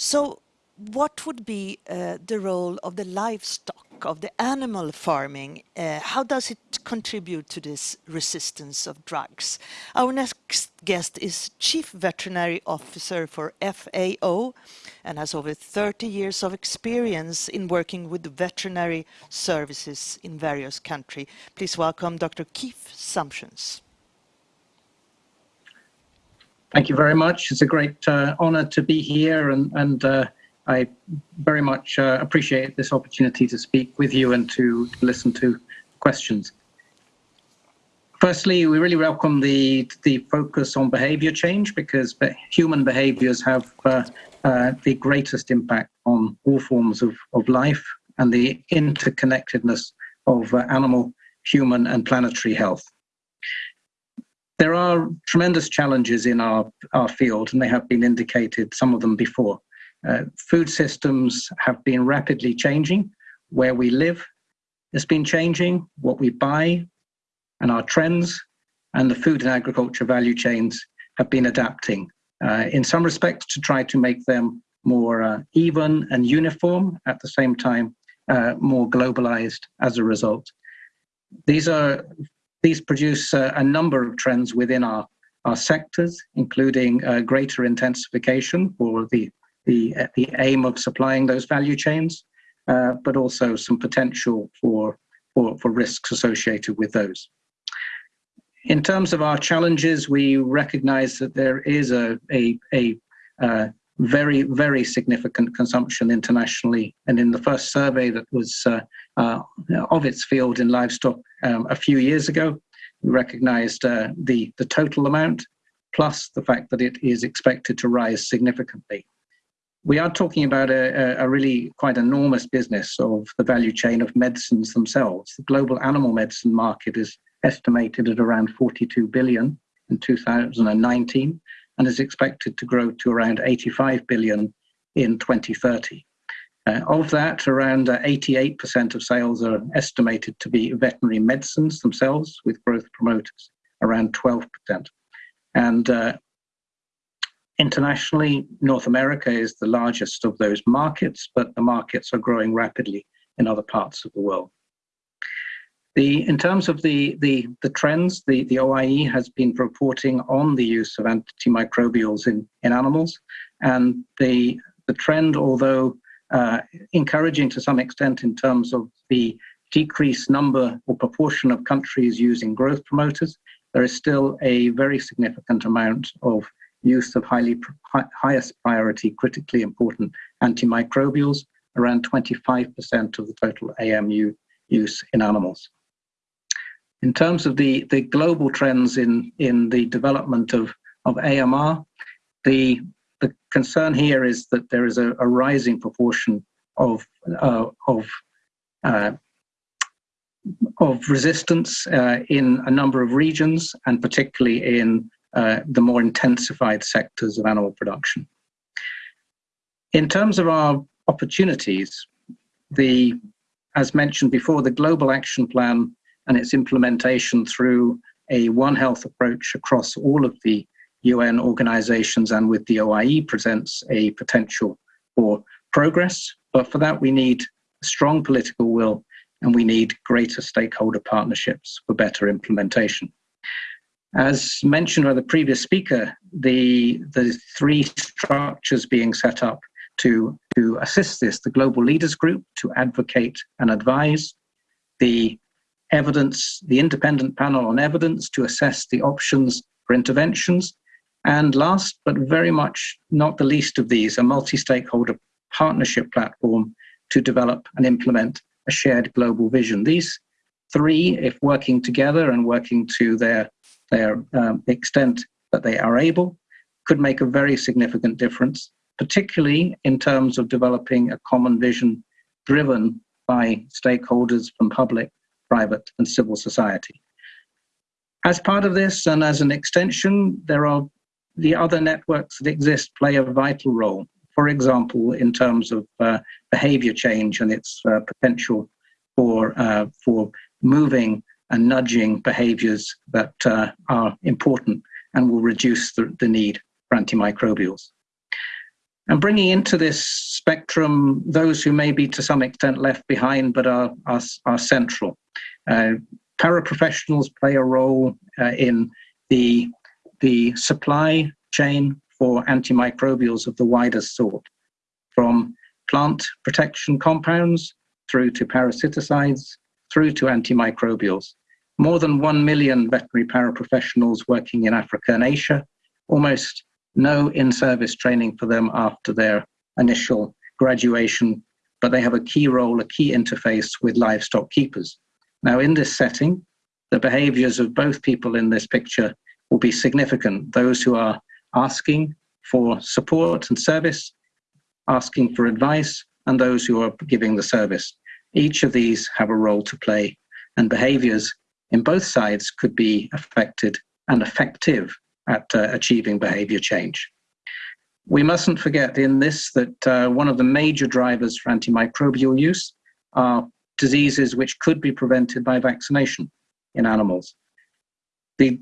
So what would be uh, the role of the livestock, of the animal farming? Uh, how does it contribute to this resistance of drugs? Our next guest is Chief Veterinary Officer for FAO and has over 30 years of experience in working with veterinary services in various countries. Please welcome Dr. Keith Sumptions. Thank you very much. It's a great uh, honor to be here and, and uh, I very much uh, appreciate this opportunity to speak with you and to listen to questions. Firstly, we really welcome the, the focus on behavior change because human behaviors have uh, uh, the greatest impact on all forms of, of life and the interconnectedness of uh, animal, human and planetary health. There are tremendous challenges in our, our field and they have been indicated, some of them before. Uh, food systems have been rapidly changing. Where we live has been changing, what we buy, and our trends, and the food and agriculture value chains have been adapting uh, in some respects to try to make them more uh, even and uniform, at the same time, uh, more globalized as a result. These are these produce uh, a number of trends within our, our sectors, including uh, greater intensification for the the, the aim of supplying those value chains, uh, but also some potential for, for, for risks associated with those. In terms of our challenges, we recognize that there is a, a, a uh, very, very significant consumption internationally. And in the first survey that was uh, uh, of its field in livestock um, a few years ago, we recognized uh, the, the total amount, plus the fact that it is expected to rise significantly we are talking about a, a, really quite enormous business of the value chain of medicines themselves. The global animal medicine market is estimated at around 42 billion in 2019 and is expected to grow to around 85 billion in 2030. Uh, of that, around uh, 88% of sales are estimated to be veterinary medicines themselves, with growth promoters around 12%. And uh, Internationally, North America is the largest of those markets, but the markets are growing rapidly in other parts of the world. The, in terms of the, the, the trends, the, the OIE has been reporting on the use of antimicrobials in, in animals. And the, the trend, although uh, encouraging to some extent in terms of the decreased number or proportion of countries using growth promoters, there is still a very significant amount of use of highly highest priority, critically important antimicrobials, around 25% of the total AMU use in animals. In terms of the, the global trends in, in the development of, of AMR, the, the concern here is that there is a, a rising proportion of, uh, of, uh, of resistance uh, in a number of regions, and particularly in uh, the more intensified sectors of animal production. In terms of our opportunities, the, as mentioned before, the Global Action Plan and its implementation through a One Health approach across all of the UN organizations and with the OIE presents a potential for progress. But for that, we need strong political will and we need greater stakeholder partnerships for better implementation. As mentioned by the previous speaker, the, the three structures being set up to, to assist this, the Global Leaders Group to advocate and advise, the evidence, the independent panel on evidence to assess the options for interventions, and last but very much not the least of these, a multi-stakeholder partnership platform to develop and implement a shared global vision. These three, if working together and working to their their um, extent that they are able could make a very significant difference, particularly in terms of developing a common vision driven by stakeholders from public, private, and civil society. As part of this, and as an extension, there are the other networks that exist play a vital role. For example, in terms of uh, behavior change and its uh, potential for, uh, for moving and nudging behaviors that uh, are important and will reduce the, the need for antimicrobials. And bringing into this spectrum those who may be to some extent left behind but are, are, are central. Uh, paraprofessionals play a role uh, in the, the supply chain for antimicrobials of the widest sort, from plant protection compounds through to parasiticides, through to antimicrobials. More than 1 million veterinary paraprofessionals working in Africa and Asia, almost no in-service training for them after their initial graduation, but they have a key role, a key interface with livestock keepers. Now, in this setting, the behaviors of both people in this picture will be significant. Those who are asking for support and service, asking for advice, and those who are giving the service. Each of these have a role to play, and behaviors in both sides could be affected and effective at uh, achieving behavior change. We mustn't forget in this that uh, one of the major drivers for antimicrobial use are diseases which could be prevented by vaccination in animals. The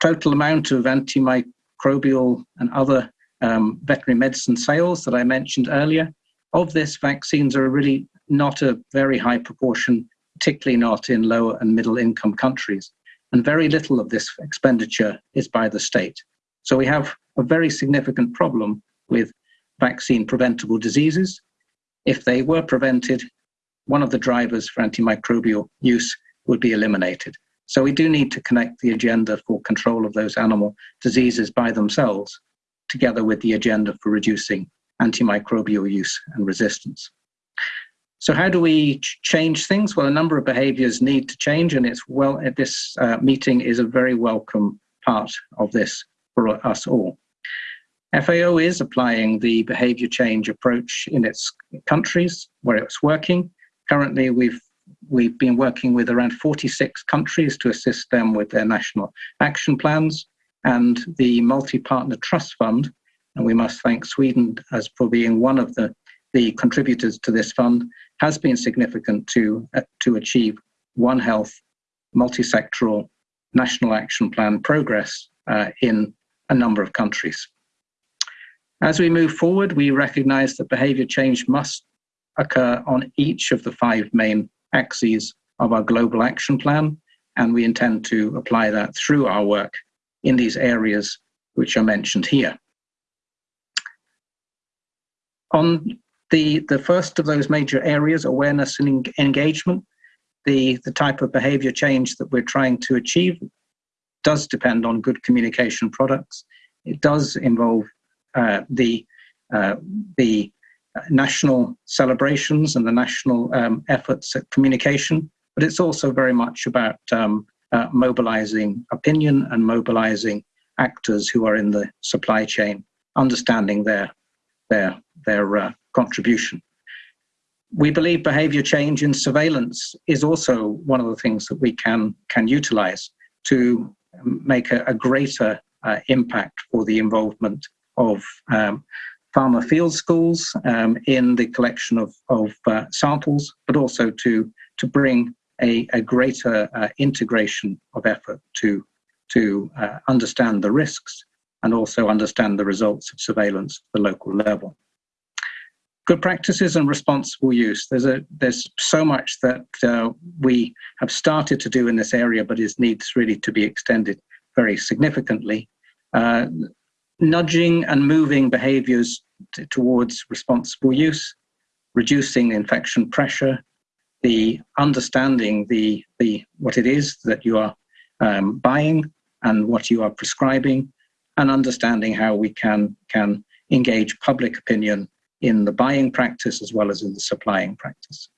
total amount of antimicrobial and other um, veterinary medicine sales that I mentioned earlier, of this, vaccines are really not a very high proportion, particularly not in lower and middle income countries. And very little of this expenditure is by the state. So we have a very significant problem with vaccine preventable diseases. If they were prevented, one of the drivers for antimicrobial use would be eliminated. So we do need to connect the agenda for control of those animal diseases by themselves together with the agenda for reducing antimicrobial use and resistance. So how do we change things? Well, a number of behaviors need to change and it's well, this uh, meeting is a very welcome part of this for us all. FAO is applying the behavior change approach in its countries where it's working. Currently, we've we've been working with around 46 countries to assist them with their national action plans and the multi-partner trust fund. And we must thank Sweden as for being one of the, the contributors to this fund has been significant to, uh, to achieve One Health multi-sectoral national action plan progress uh, in a number of countries. As we move forward, we recognize that behavior change must occur on each of the five main axes of our global action plan, and we intend to apply that through our work in these areas which are mentioned here. On the, the first of those major areas, awareness and engagement, the, the type of behavior change that we're trying to achieve does depend on good communication products. It does involve uh, the, uh, the national celebrations and the national um, efforts at communication, but it's also very much about um, uh, mobilizing opinion and mobilizing actors who are in the supply chain, understanding their, their, their uh, contribution. We believe behavior change in surveillance is also one of the things that we can, can utilize to make a, a greater uh, impact for the involvement of um, farmer field schools um, in the collection of, of uh, samples, but also to, to bring a, a greater uh, integration of effort to, to uh, understand the risks and also understand the results of surveillance at the local level. Good practices and responsible use. There's, a, there's so much that uh, we have started to do in this area, but it needs really to be extended very significantly. Uh, nudging and moving behaviors towards responsible use, reducing infection pressure, the understanding the, the what it is that you are um, buying and what you are prescribing, and understanding how we can, can engage public opinion in the buying practice as well as in the supplying practice.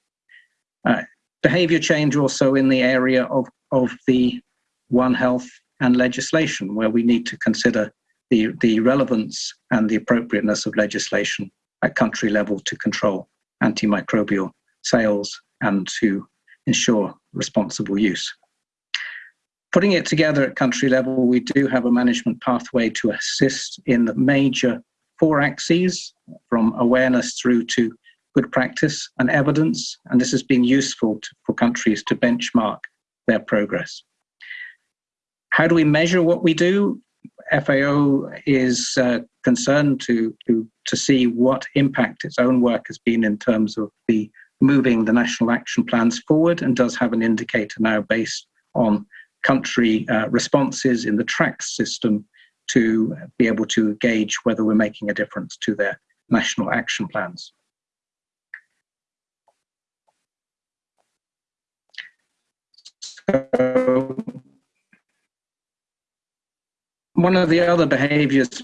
Uh, behavior change also in the area of, of the One Health and legislation, where we need to consider the, the relevance and the appropriateness of legislation at country level to control antimicrobial sales and to ensure responsible use. Putting it together at country level, we do have a management pathway to assist in the major four axes from awareness through to good practice and evidence, and this has been useful to, for countries to benchmark their progress. How do we measure what we do? FAO is uh, concerned to, to, to see what impact its own work has been in terms of the moving the national action plans forward and does have an indicator now based on country uh, responses in the TrACSS system to be able to gauge whether we're making a difference to their national action plans. So one of the other behaviors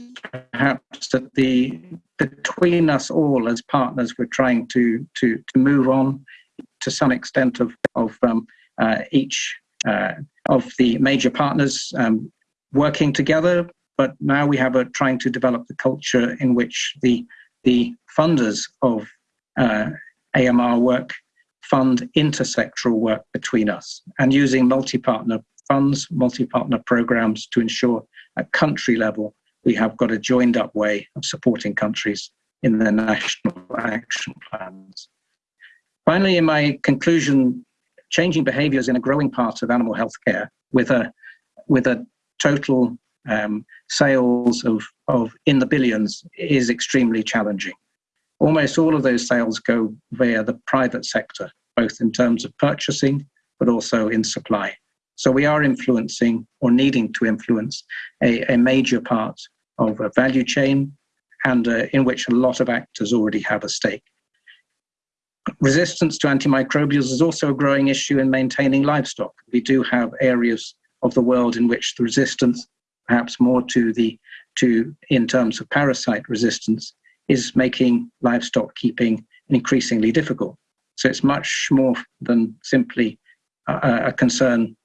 perhaps that the between us all as partners we're trying to to to move on to some extent of of um, uh, each uh, of the major partners um, working together but now we have a trying to develop the culture in which the the funders of uh, AMR work fund intersectoral work between us and using multi-partner funds, multi-partner programs to ensure at country level we have got a joined up way of supporting countries in their national action plans. Finally, in my conclusion, changing behaviors in a growing part of animal health care with a, with a total um, sales of, of in the billions is extremely challenging. Almost all of those sales go via the private sector, both in terms of purchasing, but also in supply. So we are influencing or needing to influence a, a major part of a value chain and uh, in which a lot of actors already have a stake. Resistance to antimicrobials is also a growing issue in maintaining livestock. We do have areas of the world in which the resistance, perhaps more to the to in terms of parasite resistance, is making livestock keeping increasingly difficult. So it's much more than simply a, a concern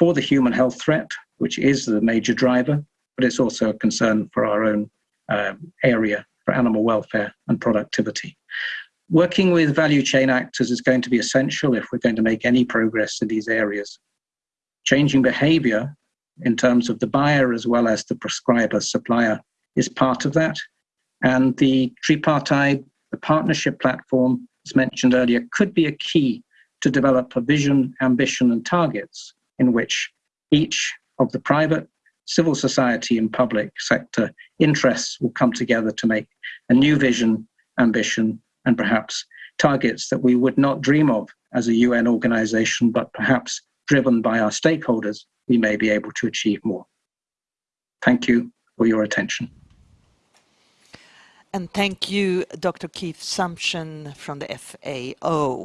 for the human health threat, which is the major driver, but it's also a concern for our own um, area for animal welfare and productivity. Working with value chain actors is going to be essential if we're going to make any progress in these areas. Changing behavior in terms of the buyer as well as the prescriber supplier is part of that. And the tripartite, the partnership platform, as mentioned earlier, could be a key to develop a vision, ambition, and targets in which each of the private, civil society, and public sector interests will come together to make a new vision, ambition, and perhaps targets that we would not dream of as a UN organization, but perhaps driven by our stakeholders, we may be able to achieve more. Thank you for your attention. And thank you, Dr. Keith Sumption from the FAO.